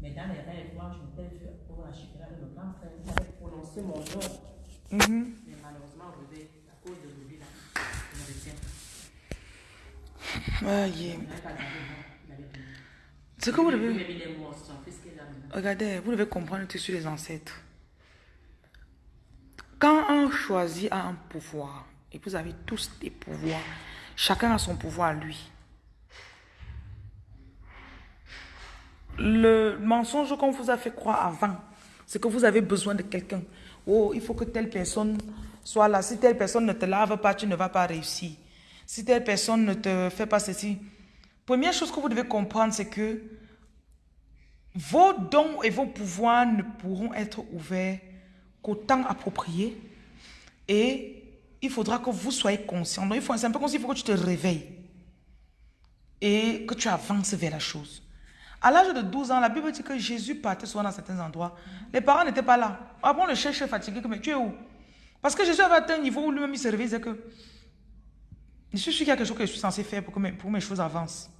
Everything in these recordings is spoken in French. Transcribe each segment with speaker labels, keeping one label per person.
Speaker 1: Mais dans les rêves, moi, je m'étais vu pour la chipera de mon grand frère. Il avait prononcé mon nom.
Speaker 2: Mhm.
Speaker 1: Mais malheureusement, au réveil, à cause de l'oubli, là, je ne retiens pas.
Speaker 2: Aïe.
Speaker 1: Il n'avait pas gardé le nom. Il avait donné.
Speaker 2: Ce que vous devez... Regardez, vous devez comprendre tout sur les ancêtres. Quand un choisit a un pouvoir, et vous avez tous des pouvoirs, chacun a son pouvoir à lui. Le mensonge qu'on vous a fait croire avant, c'est que vous avez besoin de quelqu'un. Oh, il faut que telle personne soit là. Si telle personne ne te lave pas, tu ne vas pas réussir. Si telle personne ne te fait pas ceci. Première chose que vous devez comprendre, c'est que vos dons et vos pouvoirs ne pourront être ouverts qu'au temps approprié. Et il faudra que vous soyez conscient. Donc, c'est un peu comme s'il faut que tu te réveilles et que tu avances vers la chose. À l'âge de 12 ans, la Bible dit que Jésus partait souvent dans certains endroits. Les parents n'étaient pas là. Après, on le cherchait fatigué. Mais tu es où? Parce que Jésus avait atteint un niveau où lui-même il se réveillait. Que je suis sûr qu'il y a quelque chose que je suis censé faire pour que mes, choses avancent.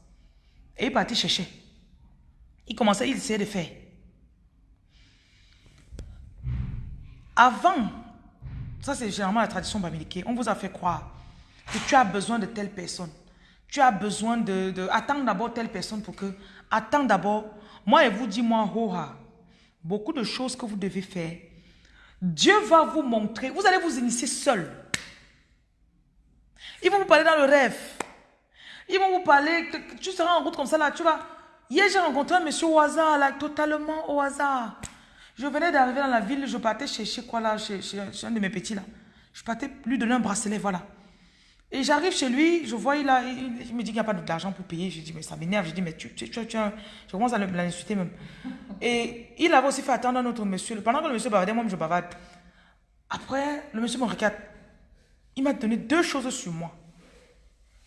Speaker 2: Et il partait chercher. Il commençait, il essayait de faire. Avant, ça c'est généralement la tradition bamileke, on vous a fait croire que tu as besoin de telle personne. Tu as besoin de... attends d'abord telle personne pour que... Attends d'abord. Moi, et vous dis moi, hoha, beaucoup de choses que vous devez faire. Dieu va vous montrer. Vous allez vous initier seul. Ils vont vous parler dans le rêve. Ils vont vous parler, tu seras en route comme ça là, tu vas. Hier, j'ai rencontré un monsieur au hasard, là, totalement au hasard. Je venais d'arriver dans la ville, je partais chercher quoi là, chez- chez un de mes petits là. Je partais lui donner un bracelet, voilà. Et j'arrive chez lui, je vois, il, a, il, me dit qu'il n'y a pas d'argent pour payer. Je dis, mais ça m'énerve. Je dis, mais tu, tu, tu, Je commence à l'insulter même. Et il avait aussi fait attendre un autre monsieur. Pendant que le monsieur bavardait, moi, je bavarde. Après, le monsieur me regarde. Il m'a donné deux choses sur moi.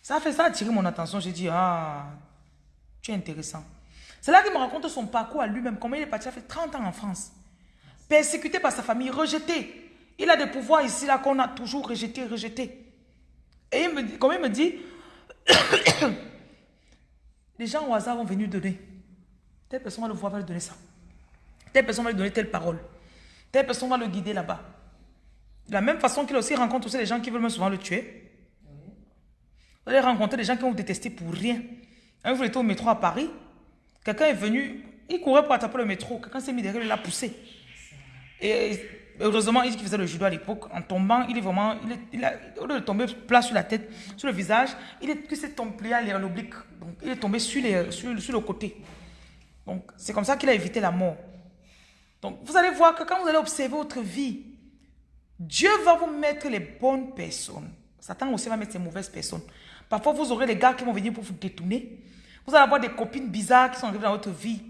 Speaker 2: Ça a fait ça, a attiré mon attention. J'ai dit, ah, tu es intéressant. C'est là qu'il me raconte son parcours à lui-même, comment il est parti, il a fait 30 ans en France. Persécuté par sa famille, rejeté. Il a des pouvoirs ici, là, qu'on a toujours rejeté, rejeté. Et il me dit, comme il me dit, les gens au hasard vont venir donner. Telle personne va le voir, va lui donner ça. Telle personne va lui donner telle parole. Telle personne va le guider là-bas. De la même façon qu'il aussi rencontre aussi les gens qui veulent même souvent le tuer. Vous allez rencontrer des gens qui vont vous détester pour rien. Un jour, j'étais au métro à Paris. Quelqu'un est venu, il courait pour attraper le métro. Quelqu'un s'est mis derrière, il l'a poussé. Et heureusement, il qu'il faisait le judo à l'époque. En tombant, il est vraiment, il a, au lieu de tomber plat sur la tête, sur le visage, il est, s'est tombé à l'oblique. Donc, il est tombé sur, les, sur, sur le côté. Donc, c'est comme ça qu'il a évité la mort. Donc, vous allez voir que quand vous allez observer votre vie, Dieu va vous mettre les bonnes personnes. Satan aussi va mettre ses mauvaises personnes. Parfois, vous aurez les gars qui vont venir pour vous détourner. Vous allez avoir des copines bizarres qui sont arrivées dans votre vie.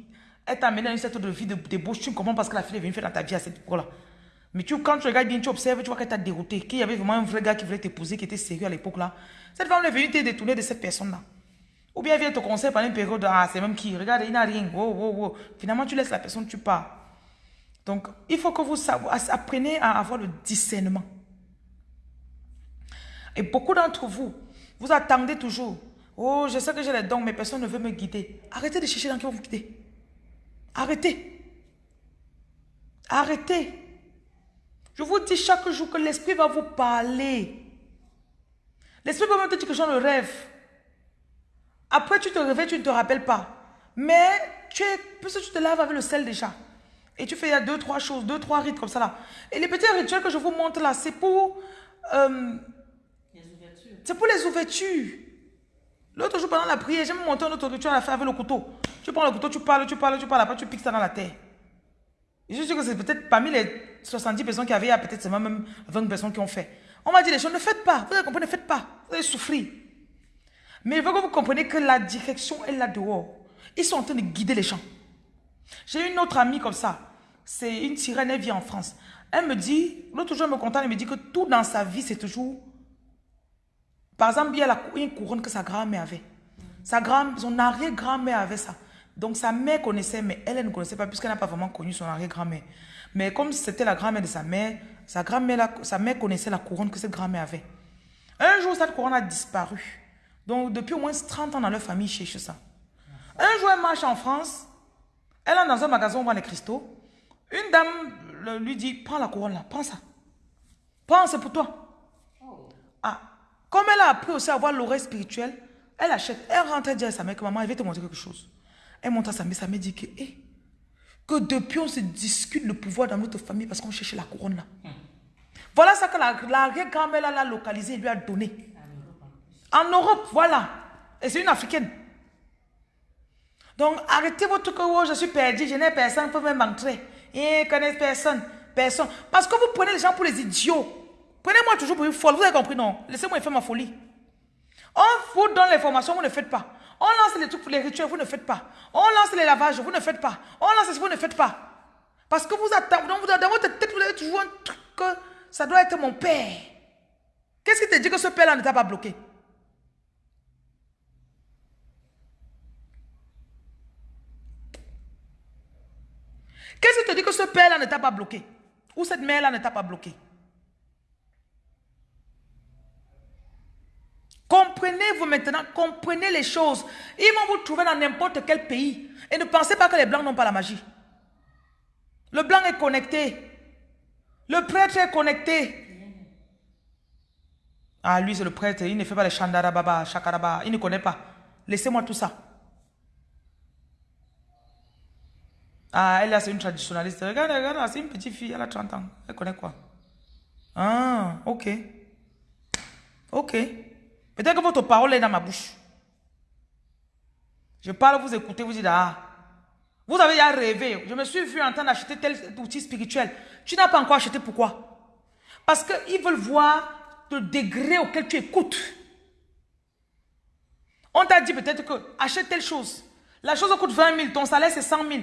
Speaker 2: Elles t'amènent à une certaine de vie de débauche. Tu comprends pas ce que la fille est venue faire dans ta vie à cette époque-là. Mais tu, quand tu regardes bien, tu observes, tu vois qu'elle t'a dérouté. Qu'il y avait vraiment un vrai gars qui voulait t'épouser, qui était sérieux à l'époque-là. Cette femme est venue te détourner de cette personne-là. Ou bien elle vient te conseiller pendant une période. Ah, c'est même qui Regarde, il n'a rien. Wow, wow, wow. Finalement, tu laisses la personne, tu pars. Donc, il faut que vous appreniez à avoir le discernement. Et beaucoup d'entre vous, vous attendez toujours. Oh, je sais que j'ai les dons, mais personne ne veut me guider. Arrêtez de chercher dans qui vous guider. Arrêtez. Arrêtez. Je vous dis chaque jour que l'esprit va vous parler. L'esprit va même te dire que j'en le rêve. Après, tu te réveilles, tu ne te rappelles pas. Mais tu es, puisque tu te laves avec le sel déjà. Et tu fais il y a deux, trois choses, deux, trois rites comme ça là. Et les petits rituels que je vous montre là, c'est pour, euh,
Speaker 1: Les ouvertures.
Speaker 2: c'est pour les ouvertures. L'autre jour, pendant la prière, j'ai même monté un autre rituel à faire avec le couteau. Tu prends le couteau, tu parles, tu parles, tu parles, après tu piques ça dans la terre. Et je suis sûr que c'est peut-être parmi les 70 personnes qui avaient, il y a peut-être seulement même 20 personnes qui ont fait. On m'a dit les choses, ne faites pas. Vous avez compris, ne faites pas. Vous allez souffrir. Mais il faut que vous compreniez que la direction est là dehors. Ils sont en train de guider les gens. J'ai une autre amie comme ça. C'est une sirène, elle vit en France. Elle me dit, l'autre jour, elle me contente, elle me dit que tout dans sa vie, c'est toujours... Par exemple, il y a la, une couronne que sa grand-mère avait. Sa grand, son arrière-grand-mère avait ça. Donc sa mère connaissait, mais elle, elle ne connaissait pas puisqu'elle n'a pas vraiment connu son arrière-grand-mère. Mais comme c'était la grand-mère de sa mère, sa grand-mère, sa mère connaissait la couronne que cette grand-mère avait. Un jour, cette couronne a disparu. Donc depuis au moins 30 ans dans leur famille, ils cherchent ça. Un jour, elle marche en France. Elle est dans un magasin où on vend les cristaux. Une dame lui dit, prends la couronne là, prends ça. Prends, c'est pour toi. Ah, comme elle a appris aussi à avoir l'oreille spirituelle, elle achète. Elle rentre et dit à sa mère que maman, elle veut te montrer quelque chose. Elle montre à sa mère, sa mère dit que, eh, depuis on se discute le pouvoir dans notre famille parce qu'on cherche la couronne là. Voilà ça que la, la grand-mère l'a localisé et lui a donné. En Europe, voilà. Et c'est une africaine. Donc arrêtez votre que oh, je suis perdu, je n'ai personne pour même entrer. Et eh, connaît personne. Personne. Parce que vous prenez les gens pour les idiots. Prenez-moi toujours pour une folle. Vous avez compris, non? Laissez-moi faire ma folie. On vous donne l'information, vous ne faites pas. On lance les trucs pour les rituels, vous ne faites pas. On lance les lavages, vous ne faites pas. On lance ce vous ne faites pas. Parce que vous attendez, dans votre tête, vous avez toujours un truc que ça doit être mon père. Qu'est-ce qui te dit que ce père-là ne t'a pas bloqué? Qu'est-ce qui te dit que ce père-là ne t'a pas bloqué? Ou cette mère-là ne t'a pas bloqué? Comprenez-vous maintenant, comprenez les choses. Ils vont vous trouver dans n'importe quel pays. Et ne pensez pas que les blancs n'ont pas la magie. Le blanc est connecté. Le prêtre est connecté. Ah, lui, c'est le prêtre. Il ne fait pas les chandarababa, chakaraba. Il ne connaît pas. Laissez-moi tout ça. Ah, elle, c'est une traditionnaliste. Regarde, regarde, c'est une petite fille. Elle a 30 ans. Elle connaît quoi? Ah, ok. Ok. Peut-être que votre parole est dans ma bouche. Je parle, vous écoutez, vous dites, ah, vous avez déjà rêvé. Je me suis vu en train d'acheter tel outil spirituel. Tu n'as pas encore acheté, pourquoi? Parce qu'ils veulent voir le degré auquel tu écoutes. On t'a dit peut-être que achète telle chose. La chose coûte 20 000, ton salaire c'est 100 000.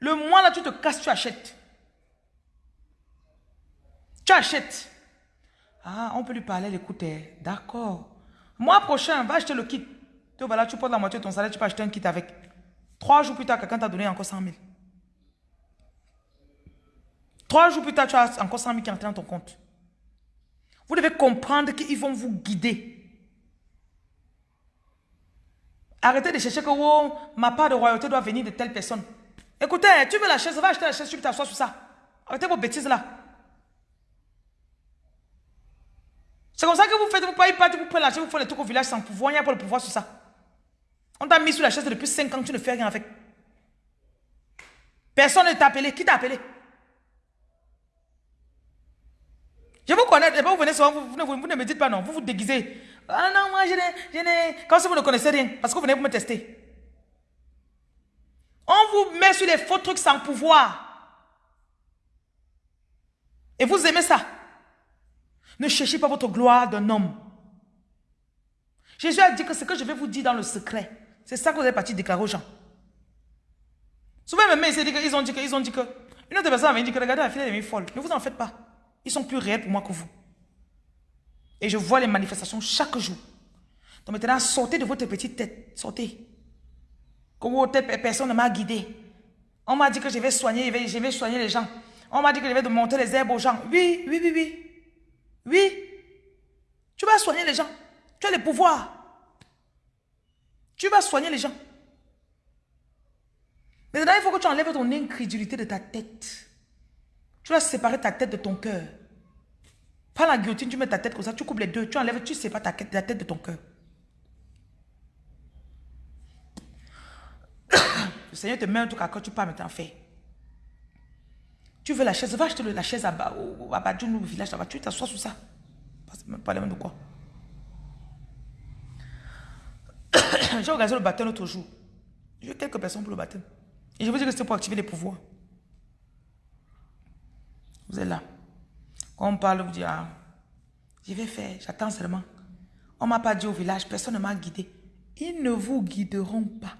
Speaker 2: Le mois là, tu te casses, tu achètes. Tu achètes. Ah, on peut lui parler, l'écouter. D'accord. Mois prochain, va acheter le kit. Tu voilà, tu portes la moitié de ton salaire, tu peux acheter un kit avec. Trois jours plus tard, quelqu'un t'a donné encore 100 000. Trois jours plus tard, tu as encore 100 000 qui entrent dans ton compte. Vous devez comprendre qu'ils vont vous guider. Arrêtez de chercher que oh, ma part de royauté doit venir de telle personne. Écoutez, tu veux la chaise, va acheter la chaise, tu t'assois sur ça. Arrêtez vos bêtises là. C'est comme ça que vous faites, vous payez pas, vous prenez la chaise, vous faites les trucs au village sans pouvoir, il n'y a pas le pouvoir sur ça. On t'a mis sur la chaise depuis 5 ans, tu ne fais rien avec. Personne ne t'a appelé. Qui t'a appelé? Je vous connais, vous venez souvent, vous, vous, ne me dites pas non, vous vous déguisez. Ah non, moi je n'ai, Comme si vous ne connaissez rien, parce que vous venez pour me tester. On vous met sur les faux trucs sans pouvoir. Et vous aimez ça. Ne cherchez pas votre gloire d'un homme. Jésus a dit que ce que je vais vous dire dans le secret, c'est ça que vous avez parti déclarer aux gens. Souvent, même ils ont dit que, ils ont dit que, une autre personne avait dit que, regardez, la fille est folle. Ne vous en faites pas. Ils sont plus réels pour moi que vous. Et je vois les manifestations chaque jour. Donc maintenant, sortez de votre petite tête. Sortez. Comme personne ne m'a guidé. On m'a dit que je vais soigner, je vais, soigner les gens. On m'a dit que je vais monter les herbes aux gens. Oui, oui, oui, oui. Oui. Tu vas soigner les gens. Tu as le pouvoir. Tu vas soigner les gens. Maintenant, il faut que tu enlèves ton incrédulité de ta tête. Tu vas séparer ta tête de ton cœur. Pas la guillotine, tu mets ta tête comme ça, tu coupes les deux, tu enlèves, tu sépares ta, tête de ton cœur. Le Seigneur te met un truc à quand tu pars maintenant faire. Tu veux la chaise, va acheter la chaise à, à Badjoun, au village là-bas, tu t'assois sur ça. Pas même de quoi. J'ai organisé le baptême l'autre jour. J'ai eu quelques personnes pour le baptême. Et je vous dis que c'était pour activer les pouvoirs. Vous êtes là. Quand on parle, vous dites, ah, je vais faire, j'attends seulement. On ne m'a pas dit au village, personne ne m'a guidé. Ils ne vous guideront pas.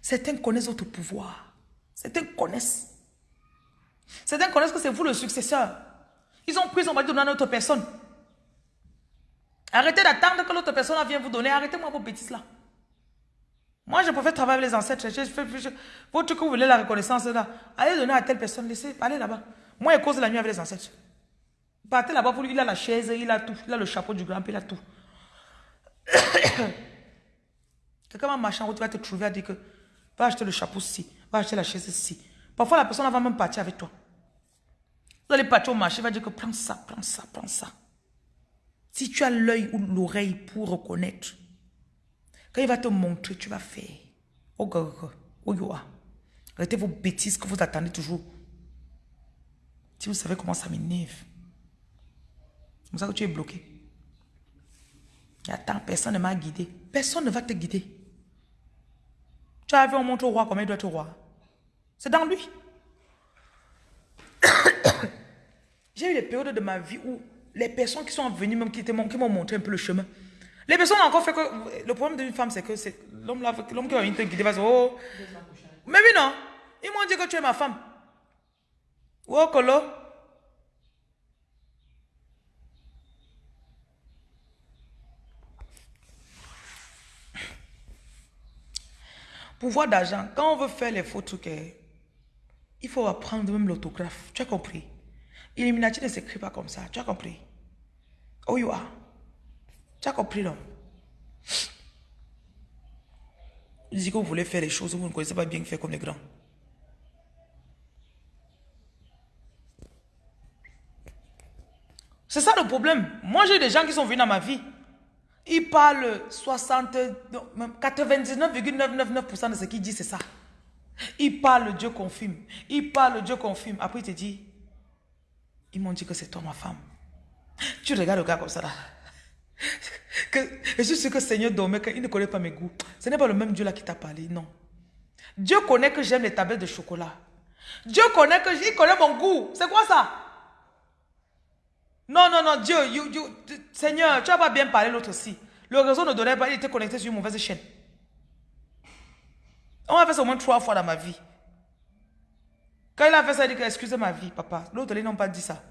Speaker 2: Certains connaissent votre pouvoir. Certains connaissent. Certains connaissent que c'est vous le successeur. Ils ont pris, on va donner à notre personne. Arrêtez d'attendre que l'autre personne vienne vous donner. Arrêtez-moi vos bêtises là. Moi, je préfère travailler avec les ancêtres. Je, je, votre que vous voulez la reconnaissance là, allez donner à telle personne. Laissez, allez là-bas. Moi, je cause la nuit avec les ancêtres. Partez là-bas pour lui. Il a la chaise, il a tout. Il a le chapeau du grand, il a tout. Quelqu'un va marcher en route, va te trouver à dire que va acheter le chapeau ci, va acheter la chaise ci. Parfois, la personne va même partir avec toi. Vous allez partir au marché, va dire que prends ça, prends ça, prends ça. Si tu as l'œil ou l'oreille pour reconnaître, quand il va te montrer, tu vas faire. Oh, oh, oh, Arrêtez vos bêtises que vous attendez toujours. Si vous savez comment ça m'énerve. C'est comme ça que tu es bloqué. Attends, personne ne m'a guidé. Personne ne va te guider. Tu as vu, on montre au roi comment il doit être roi? C'est dans lui. J'ai eu des périodes de ma vie où les personnes qui sont venues, même qui m'ont montré un peu le chemin, les personnes ont encore fait que. Le problème d'une femme, c'est que c'est l'homme qui va venir te guider va dire Oh. Mais oui, non. Ils m'ont dit que tu es ma femme. Oh, Colo? Pouvoir d'argent, quand on veut faire les faux trucs, eh, il faut apprendre même l'autographe. Tu as compris? Illuminati ne s'écrit pas comme ça. Tu as compris? Oh, you are. Tu as compris, non? Vous dites que vous voulez faire les choses, vous ne connaissez pas bien faire comme les grands. C'est ça le problème. Moi, j'ai des gens qui sont venus dans ma vie. Ils parlent 60, 99,999% de ce qu'ils disent, c'est ça. Ils parlent, Dieu confirme. Ils parlent, Dieu confirme. Après, il te dit, ils m'ont dit que c'est toi ma femme. Tu regardes le gars comme ça là. Que, je suis sûr que Seigneur dormait, qu'il ne connaît pas mes goûts. Ce n'est pas le même Dieu là qui t'a parlé, non. Dieu connaît que j'aime les tablettes de chocolat. Dieu connaît que il connaît mon goût. C'est quoi ça? Non, non, non, Dieu, Seigneur, tu n'as pas bien parlé l'autre aussi. Le réseau ne donnait pas, il était connecté sur une mauvaise chaîne. On a fait ça au moins trois fois dans ma vie. Quand il a fait ça, il dit que excusez ma vie, papa. L'autre, ils n'ont pas dit ça.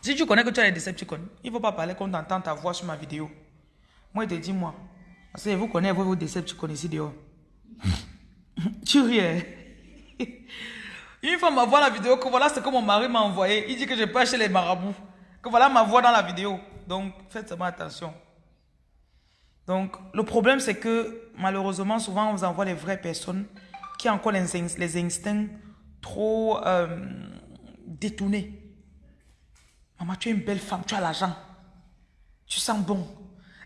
Speaker 2: Si tu connais que tu as les Decepticons, il ne faut pas parler qu'on entend ta voix sur ma vidéo. Moi, il te dit moi. Parce que vous connaissez vos Decepticons ici dehors. tu ris. Hein? Une fois, ma voix la vidéo, que voilà ce que mon mari m'a envoyé. Il dit que je peux acheter les marabouts. Que voilà ma voix dans la vidéo. Donc, faites seulement attention. Donc, le problème, c'est que malheureusement, souvent, on vous envoie les vraies personnes qui ont encore les, instincts trop euh, détournés. Maman, tu es une belle femme, tu as l'argent. Tu sens bon.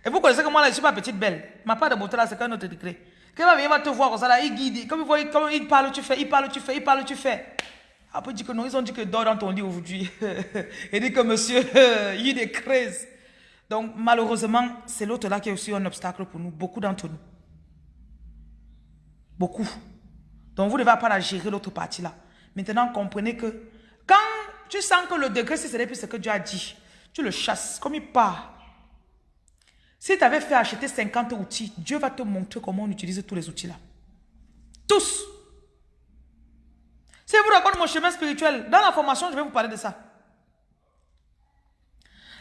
Speaker 2: Et vous connaissez que moi, là, je suis pas petite belle. Ma part de beauté, là, c'est qu'un autre degré. Quand il va te voir comme ça, il guide. Comme il, parle, tu fais, il parle, tu fais, il parle, tu fais. Après, il dit que non, ils ont dit que dors dans ton lit aujourd'hui. il dit que monsieur, il est craze. Donc, malheureusement, c'est l'autre là qui est aussi un obstacle pour nous, beaucoup d'entre nous. Beaucoup. Donc, vous devez pas la gérer l'autre partie là. Maintenant, comprenez que quand tu sens que le degré, c'est ce plus ce que Dieu a dit, tu le chasses, comme il part. Si tu avais fait acheter 50 outils, Dieu va te montrer comment on utilise tous les outils là. Tous. Si vous raconte mon chemin spirituel, dans la formation, je vais vous parler de ça.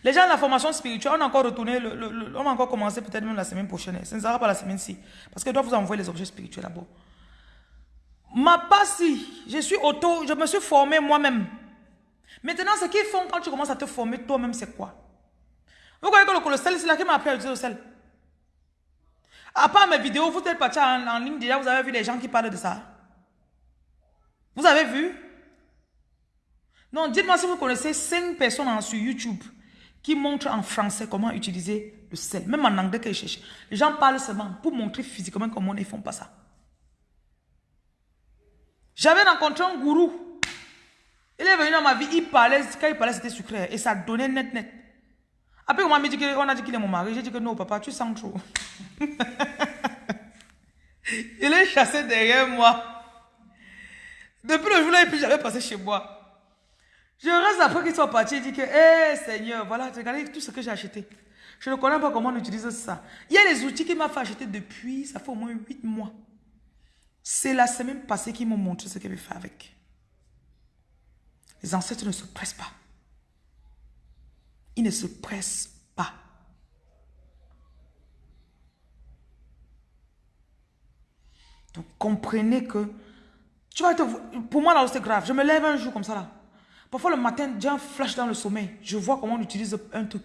Speaker 2: Les gens de la formation spirituelle, on a encore retourné, on encore commencé peut-être même la semaine prochaine. Ce ne sera pas la semaine-ci. Parce que je dois vous envoyer les objets spirituels là-bas. Ma passe, je suis auto, je me suis formé moi-même. Maintenant, ce qu'ils font quand tu commences à te former toi-même, c'est quoi? Vous voyez que le, sel, c'est là qui m'a appris à utiliser le sel? À part mes vidéos, vous êtes parti en, en, ligne déjà, vous avez vu les gens qui parlent de ça. Vous avez vu? Non, dites-moi si vous connaissez 5 personnes sur YouTube qui montrent en français comment utiliser le sel. Même en anglais qu'ils cherchent. Les gens parlent seulement pour montrer physiquement comment ils ne font pas ça. J'avais rencontré un gourou il est venu dans ma vie, il parlait, quand il parlait, c'était sucré. Et ça donnait net, net. Après, on m'a dit a dit qu'il est mon mari. J'ai dit que non, papa, tu sens trop. il est chassé derrière moi. Depuis le jour-là, et puis j'avais passé chez moi. Je reste après qu'il soit parti, il dit que, hé Seigneur, voilà, regardez tout ce que j'ai acheté. Je ne connais pas comment on utilise ça. Il y a des outils qu'il m'a fait acheter depuis, ça fait au moins 8 mois. C'est la semaine passée qu'ils m'ont montré ce qu'il avait fait avec. Les ancêtres ne se pressent pas. Ils ne se pressent pas. Donc comprenez que tu vas pour moi là c'est grave. Je me lève un jour comme ça là. Parfois le matin, j'ai un flash dans le sommeil. Je vois comment on utilise un truc.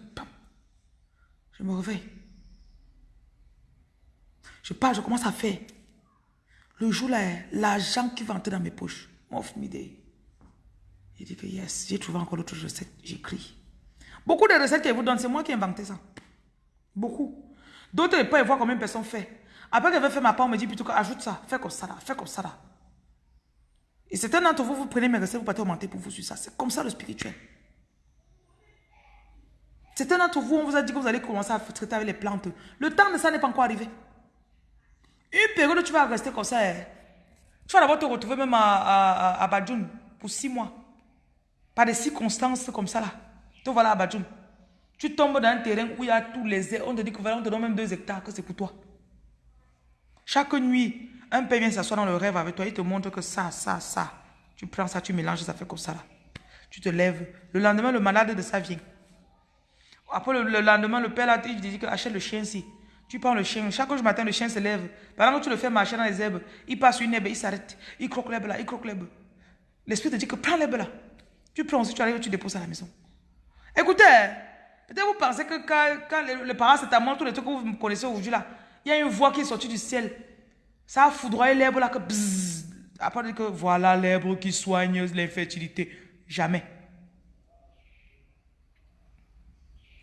Speaker 2: Je me réveille. Je pars, je commence à faire. Le jour là, l'argent qui va entrer dans mes poches. M'offre m'idée. Il dit que yes, j'ai trouvé encore d'autres recettes. J'écris. Beaucoup de recettes qu'elle vous donne, c'est moi qui ai inventé ça. Beaucoup. D'autres, ils peuvent voir combien de personnes fait. Après qu'elle veut faire ma part, on me dit plutôt ajoute ça, fais comme ça là, fais comme ça là. Et certains d'entre vous, vous prenez mes recettes, vous partez augmenter pour vous sur ça. C'est comme ça le spirituel. Certains d'entre vous, on vous a dit que vous allez commencer à traiter avec les plantes. Le temps de ça n'est pas encore arrivé. Une période où tu vas rester comme ça, hein. tu vas d'abord te retrouver même à, à, pour six mois. Par des circonstances comme ça là. Tu voilà à Badjoun. Tu tombes dans un terrain où il y a tous les... On te dit que voilà, on te donne même deux hectares, que c'est pour toi. Chaque nuit, un père vient s'asseoir dans le rêve avec toi, il te montre que ça, ça, ça. Tu prends ça, tu mélanges, ça fait comme ça là. Tu te lèves. Le lendemain, le malade de ça vient. Après le, lendemain, le père là, il dit que achète le chien ici. Tu prends le chien. Chaque jour matin, le chien se lève. Pendant que tu le fais marcher dans les herbes, il passe une herbe, il s'arrête. Il croque l'herbe là, il croque l'herbe. L'esprit te dit que prends l'herbe là. Tu prends aussi, tu arrives, tu déposes à la maison. Écoutez, peut-être vous pensez que quand, quand le, le paracétamol, tous les trucs que vous connaissez aujourd'hui là, il y a une voix qui est sortie du ciel. Ça a foudroyé l'herbe là que bzzz. Après, que voilà l'herbe qui soigne l'infertilité. Jamais.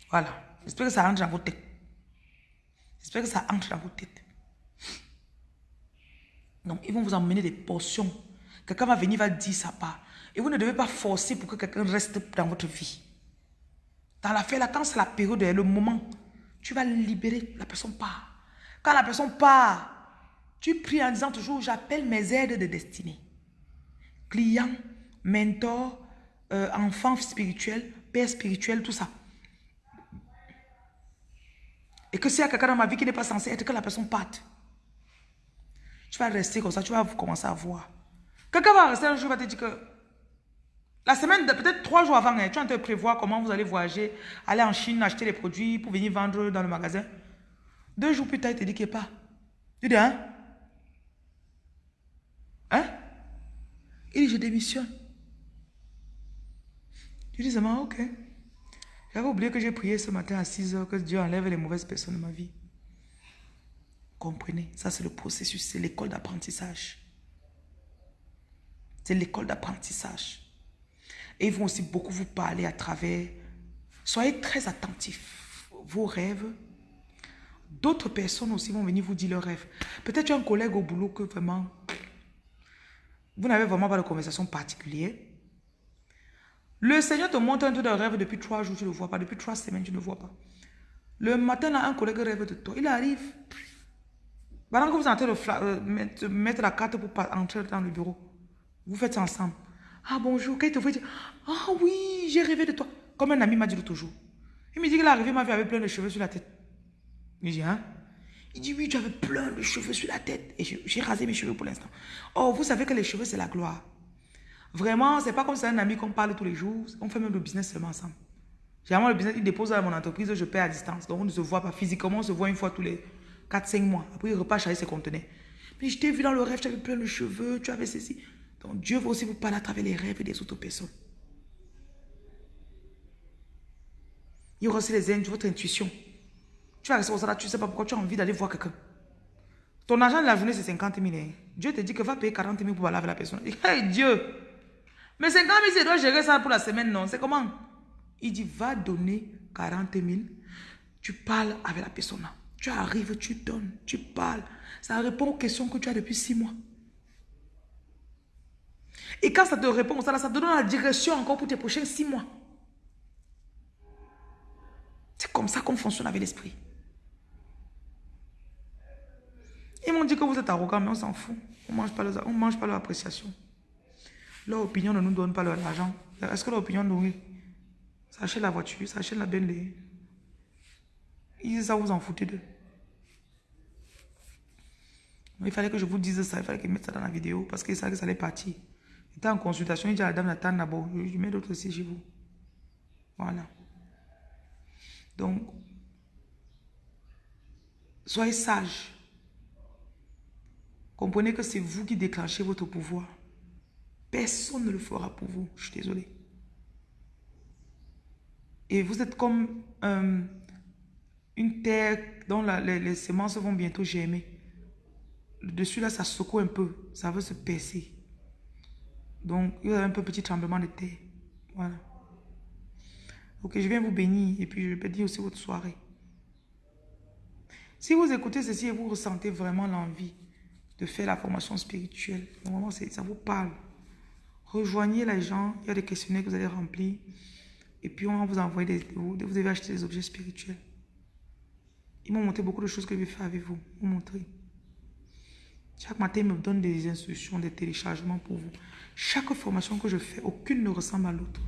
Speaker 2: Voilà. J'espère que ça entre dans vos têtes. J'espère que ça entre dans vos têtes. Donc, ils vont vous emmener des portions. Quelqu'un va venir, va dire ça part. Et vous ne devez pas forcer pour que quelqu'un reste dans votre vie. Dans l'affaire, là, quand c'est la période, le moment, tu vas libérer, la personne part. Quand la personne part, tu pries en disant toujours, j'appelle mes aides de destinée. Client, mentor, euh, enfant spirituel, père spirituel, tout ça. Et que s'il y a quelqu'un dans ma vie qui n'est pas censé être, que la personne parte. Tu vas rester comme ça, tu vas commencer à voir. Quelqu'un va rester un jour, va te dire que la semaine, peut-être trois jours avant, hein, tu vas te prévoir comment vous allez voyager, aller en Chine, acheter les produits pour venir vendre dans le magasin. Deux jours plus tard, il te dit qu'il n'est pas. Tu dis? Hein? Il dit, je démissionne. Tu dis seulement, ok. J'avais oublié que j'ai prié ce matin à 6 heures que Dieu enlève les mauvaises personnes de ma vie. Comprenez, ça c'est le processus, c'est l'école d'apprentissage. C'est l'école d'apprentissage. Et ils vont aussi beaucoup vous parler à travers. Soyez très attentifs. Vos rêves. D'autres personnes aussi vont venir vous dire leurs rêves. Peut-être un collègue au boulot que vraiment. Vous n'avez vraiment pas de conversation particulière. Le Seigneur te montre un truc de rêve depuis trois jours, tu ne le vois pas. Depuis trois semaines, tu ne le vois pas. Le matin, un collègue rêve de toi. Il arrive. Pendant que vous êtes en train de euh, mettre, la carte pour entrer dans le bureau, vous faites ça ensemble. Ah bonjour, quand il te voit, Ah oui, j'ai rêvé de toi. Comme un ami m'a dit jour. Il me dit qu'il est arrivé, ma vie avait plein de cheveux sur la tête. Il dit Hein? Il dit Oui, tu avais plein de cheveux sur la tête. Et j'ai rasé mes cheveux pour l'instant. Oh, vous savez que les cheveux, c'est la gloire. Vraiment, c'est pas comme c'est un ami qu'on parle tous les jours. On fait même le business seulement ensemble. Généralement, le business, il dépose dans mon entreprise, je paie à distance. Donc, on ne se voit pas physiquement, on se voit une fois tous les 4-5 mois. Après, il repart charger ses conteneurs. Mais je t'ai vu dans le rêve, tu avais plein de cheveux, tu avais ceci. Donc, Dieu veut aussi vous parler à travers les rêves des autres personnes. Il y aura aussi les votre intuition. Tu vas rester au là, tu ne sais pas pourquoi tu as envie d'aller voir quelqu'un. Ton argent de la journée, c'est 50 000. Hein. Dieu te dit que va payer 40 000 pour aller avec la personne. Hey Dieu, mais 50 000, c'est doit gérer ça pour la semaine, non? C'est comment? Il dit, va donner 40 000. Tu parles avec la personne. Tu arrives, tu donnes, tu parles. Ça répond aux questions que tu as depuis six mois. Et quand ça te répond, ça, ça te donne la direction encore pour tes prochains six mois. C'est comme ça qu'on fonctionne avec l'esprit. Ils m'ont dit que vous êtes arrogant, mais on s'en fout. On ne mange pas leur appréciation. Leur opinion ne nous donne pas l'argent. Est-ce que leur opinion nous... Ça achète la voiture, ça achète la Bentley. Ils disent ça, vous en foutez d'eux. Il fallait que je vous dise ça, il fallait qu'ils mettent ça dans la vidéo parce qu'ils savaient que ça allait partir. Il était en consultation, il dit à la dame Nathan d'abord, je mets d'autres aussi chez vous. Voilà. Donc, soyez sages. Comprenez que c'est vous qui déclenchez votre pouvoir. Personne ne le fera pour vous. Je suis désolé. Et vous êtes comme euh, une terre dont les, semences vont bientôt germer. le dessus là, ça secoue un peu. Ça veut se percer. Donc, il y a un peu petit tremblement de terre. Voilà. Ok, je viens vous bénir et puis je dire aussi votre soirée. Si vous écoutez ceci et vous ressentez vraiment l'envie de faire la formation spirituelle, normalement ça vous parle. Rejoignez les gens, il y a des questionnaires que vous allez remplir et puis on va vous envoyer des... Vous, vous devez acheter des objets spirituels. Ils m'ont montré beaucoup de choses que je vais faire avec vous. Vous montrer. Chaque matin, ils me donnent des instructions, des téléchargements pour vous. Chaque formation que je fais, aucune ne ressemble à l'autre.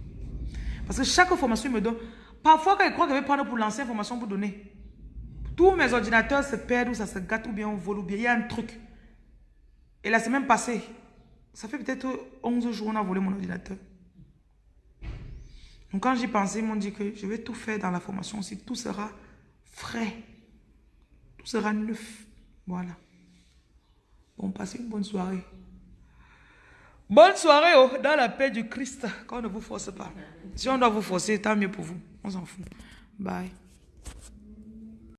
Speaker 2: Parce que chaque formation, me donne... Parfois, quand crois que je vais prendre pour lancer une formation pour donner, tous mes ordinateurs se perdent ou ça se gâte ou bien on vole ou bien il y a un truc. Et la semaine passée, ça fait peut-être 11 jours on a volé mon ordinateur. Donc quand j'y pensais, ils m'ont dit que je vais tout faire dans la formation aussi. Tout sera frais. Tout sera neuf. Voilà. Bon, passez une bonne soirée. Bonne soirée oh, dans la paix du Christ. Quand on ne vous force pas. Si on doit vous forcer, tant mieux pour vous. On s'en fout. Bye.